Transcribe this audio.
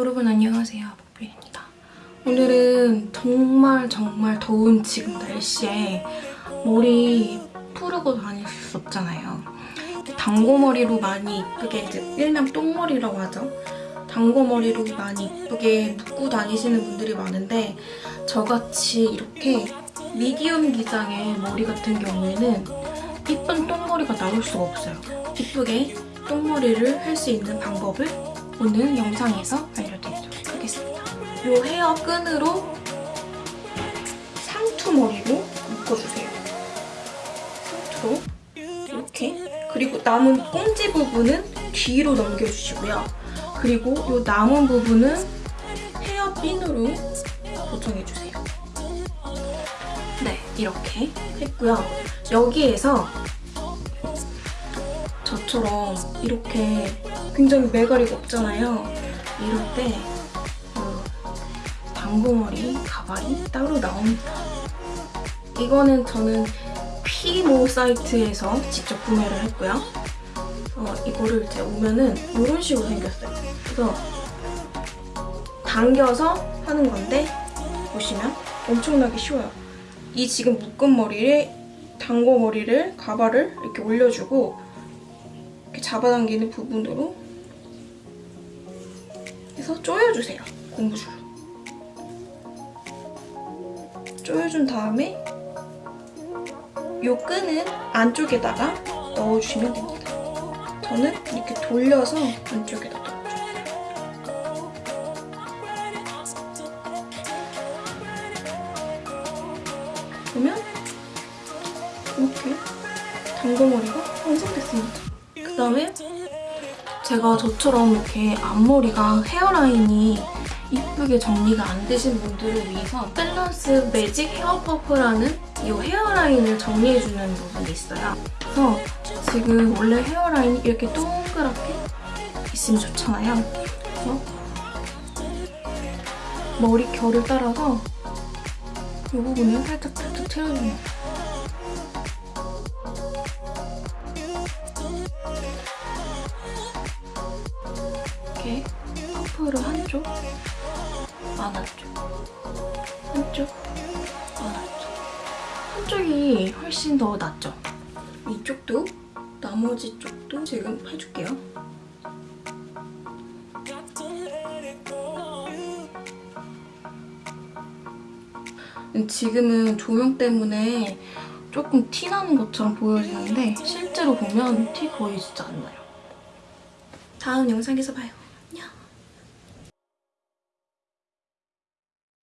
여러분 안녕하세요. 복빈입니다. 오늘은 정말 정말 더운 지금 날씨에 머리 푸르고 다닐 수 없잖아요. 단고머리로 많이 이쁘게 이제 일명 똥머리라고 하죠. 단고머리로 많이 이쁘게 묶고 다니시는 분들이 많은데 저같이 이렇게 미디움 기장의 머리 같은 경우에는 이쁜 똥머리가 나올 수가 없어요. 이쁘게 똥머리를 할 수 있는 방법을 오늘 영상에서 알려드리도록 하겠습니다. 이 헤어 끈으로 상투머리로 묶어주세요. 상투로 이렇게 그리고 남은 꽁지 부분은 뒤로 넘겨주시고요. 그리고 이 남은 부분은 헤어핀으로 고정해주세요. 네, 이렇게 했고요. 여기에서 저처럼 이렇게 굉장히 매가리가 없잖아요. 이럴 때 어, 당고머리 가발이 따로 나옵니다. 이거는 저는 피모 사이트에서 직접 구매를 했고요. 어, 이거를 이제 오면은 이런 식으로 생겼어요. 그래서 당겨서 하는 건데 보시면 엄청나게 쉬워요. 이 지금 묶은 머리에 당고 머리를 가발을 이렇게 올려주고 이렇게 잡아당기는 부분으로 해서 조여주세요. 고무줄로. 조여준 다음에 이 끈은 안쪽에다가 넣어주시면 됩니다. 저는 이렇게 돌려서 안쪽에다 넣어줘요. 그러면 이렇게 당고머리가 완성됐습니다. 그 다음에 제가 저처럼 이렇게 앞머리가 헤어라인이 이쁘게 정리가 안 되신 분들을 위해서 밸런스 매직 헤어 퍼프라는 이 헤어라인을 정리해주는 부분이 있어요. 그래서 지금 원래 헤어라인이 이렇게 동그랗게 있으면 좋잖아요. 그래서 머리 결을 따라서 이 부분을 살짝 살짝 채워줍니다. 이렇게 퍼프를 한쪽, 안한쪽, 한쪽, 안한쪽. 한쪽이 훨씬 더 낫죠? 이쪽도 나머지 쪽도 지금 해줄게요. 지금은 조명 때문에 조금 티 나는 것처럼 보여지는데 실제로 보면 티 거의 진짜 안 나요. 다음 영상에서 봐요. 그.